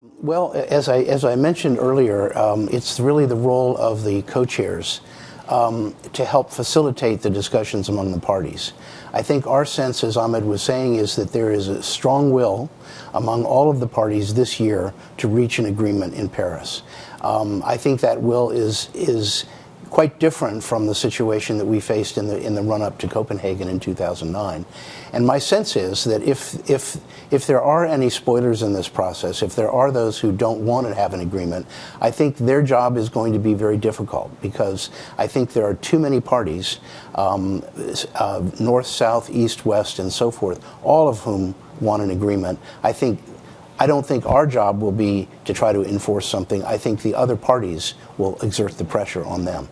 Well, as I, as I mentioned earlier, um, it's really the role of the co-chairs um, to help facilitate the discussions among the parties. I think our sense, as Ahmed was saying, is that there is a strong will among all of the parties this year to reach an agreement in Paris. Um, I think that will is is quite different from the situation that we faced in the in the run up to Copenhagen in 2009. And my sense is that if if if there are any spoilers in this process, if there are those who don't want to have an agreement, I think their job is going to be very difficult because I think there are too many parties, um, uh, north, south, east, west, and so forth, all of whom want an agreement. I think I don't think our job will be to try to enforce something. I think the other parties will exert the pressure on them.